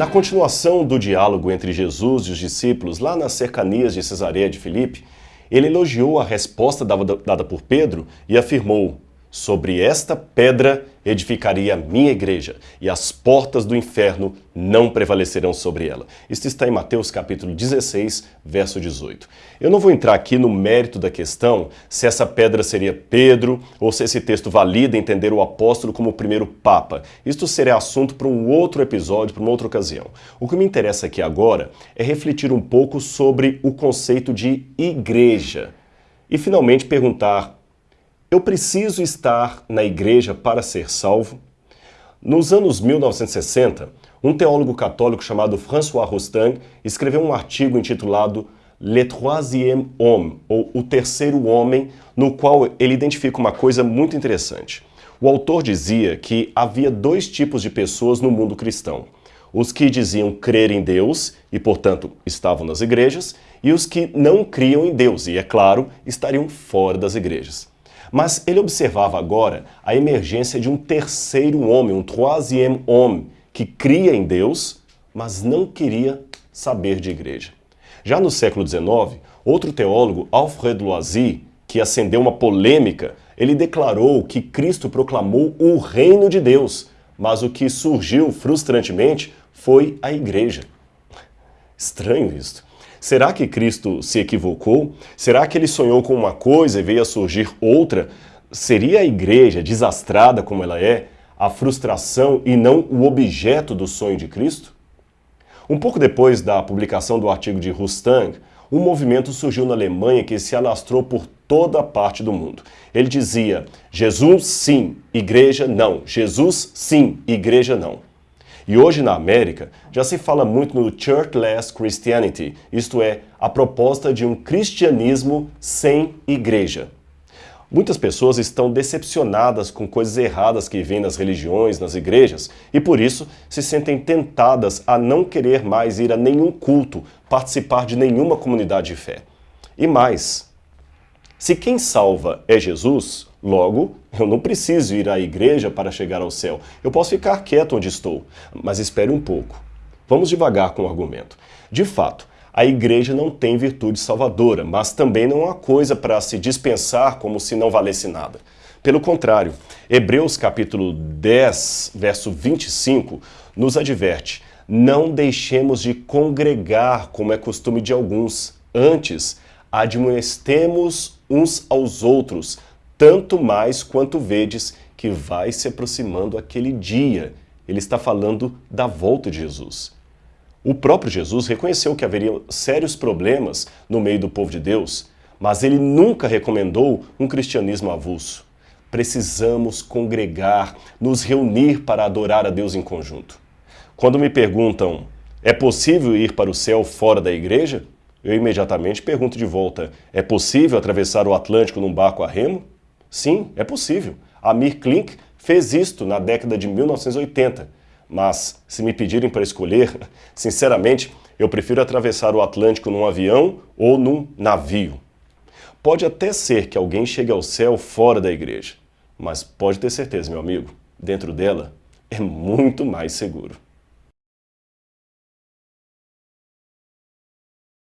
Na continuação do diálogo entre Jesus e os discípulos, lá nas cercanias de Cesareia de Filipe, ele elogiou a resposta dada por Pedro e afirmou Sobre esta pedra edificaria a minha igreja, e as portas do inferno não prevalecerão sobre ela. Isto está em Mateus capítulo 16, verso 18. Eu não vou entrar aqui no mérito da questão se essa pedra seria Pedro ou se esse texto valida entender o apóstolo como o primeiro papa. Isto seria assunto para um outro episódio, para uma outra ocasião. O que me interessa aqui agora é refletir um pouco sobre o conceito de igreja e finalmente perguntar eu preciso estar na igreja para ser salvo? Nos anos 1960, um teólogo católico chamado François Rostand escreveu um artigo intitulado Le Troisième Homme, ou O Terceiro Homem, no qual ele identifica uma coisa muito interessante. O autor dizia que havia dois tipos de pessoas no mundo cristão. Os que diziam crer em Deus e, portanto, estavam nas igrejas, e os que não criam em Deus e, é claro, estariam fora das igrejas. Mas ele observava agora a emergência de um terceiro homem, um troisième homme, que cria em Deus, mas não queria saber de igreja. Já no século XIX, outro teólogo, Alfred Loisy, que acendeu uma polêmica, ele declarou que Cristo proclamou o reino de Deus, mas o que surgiu frustrantemente foi a igreja. Estranho isto. Será que Cristo se equivocou? Será que ele sonhou com uma coisa e veio a surgir outra? Seria a igreja, desastrada como ela é, a frustração e não o objeto do sonho de Cristo? Um pouco depois da publicação do artigo de Rustang, um movimento surgiu na Alemanha que se alastrou por toda a parte do mundo. Ele dizia, Jesus sim, igreja não. Jesus sim, igreja não. E hoje na América já se fala muito no churchless Christianity, isto é, a proposta de um cristianismo sem igreja. Muitas pessoas estão decepcionadas com coisas erradas que vêm nas religiões, nas igrejas, e por isso se sentem tentadas a não querer mais ir a nenhum culto, participar de nenhuma comunidade de fé. E mais, se quem salva é Jesus, Logo, eu não preciso ir à igreja para chegar ao céu. Eu posso ficar quieto onde estou. Mas espere um pouco. Vamos devagar com o argumento. De fato, a igreja não tem virtude salvadora, mas também não é uma coisa para se dispensar como se não valesse nada. Pelo contrário, Hebreus capítulo 10, verso 25, nos adverte, não deixemos de congregar como é costume de alguns, antes admoestemos uns aos outros, tanto mais quanto vedes que vai se aproximando aquele dia. Ele está falando da volta de Jesus. O próprio Jesus reconheceu que haveria sérios problemas no meio do povo de Deus, mas ele nunca recomendou um cristianismo avulso. Precisamos congregar, nos reunir para adorar a Deus em conjunto. Quando me perguntam, é possível ir para o céu fora da igreja? Eu imediatamente pergunto de volta, é possível atravessar o Atlântico num barco a remo? Sim, é possível. Amir Klink fez isto na década de 1980. Mas, se me pedirem para escolher, sinceramente, eu prefiro atravessar o Atlântico num avião ou num navio. Pode até ser que alguém chegue ao céu fora da igreja, mas pode ter certeza, meu amigo, dentro dela é muito mais seguro.